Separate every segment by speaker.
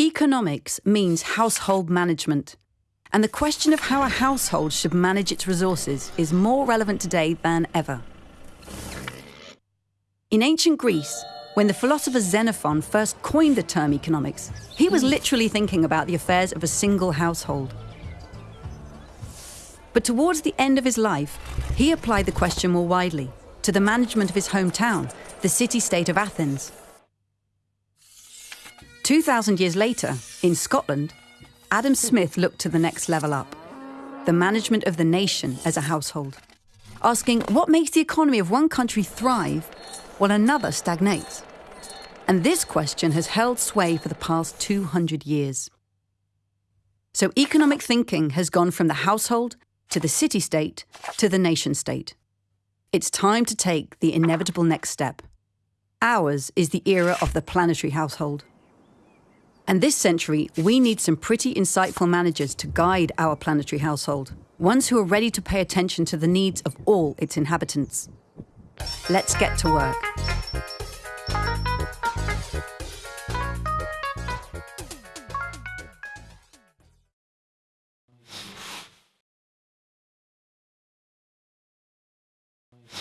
Speaker 1: Economics means household management. And the question of how a household should manage its resources is more relevant today than ever. In ancient Greece, when the philosopher Xenophon first coined the term economics, he was literally thinking about the affairs of a single household. But towards the end of his life, he applied the question more widely to the management of his hometown, the city state of Athens. 2,000 years later, in Scotland, Adam Smith looked to the next level up the management of the nation as a household, asking what makes the economy of one country thrive while another stagnates. And this question has held sway for the past 200 years. So economic thinking has gone from the household to the city state to the nation state. It's time to take the inevitable next step. Ours is the era of the planetary household. And this century, we need some pretty insightful managers to guide our planetary household, ones who are ready to pay attention to the needs of all its inhabitants. Let's get to work.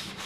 Speaker 1: you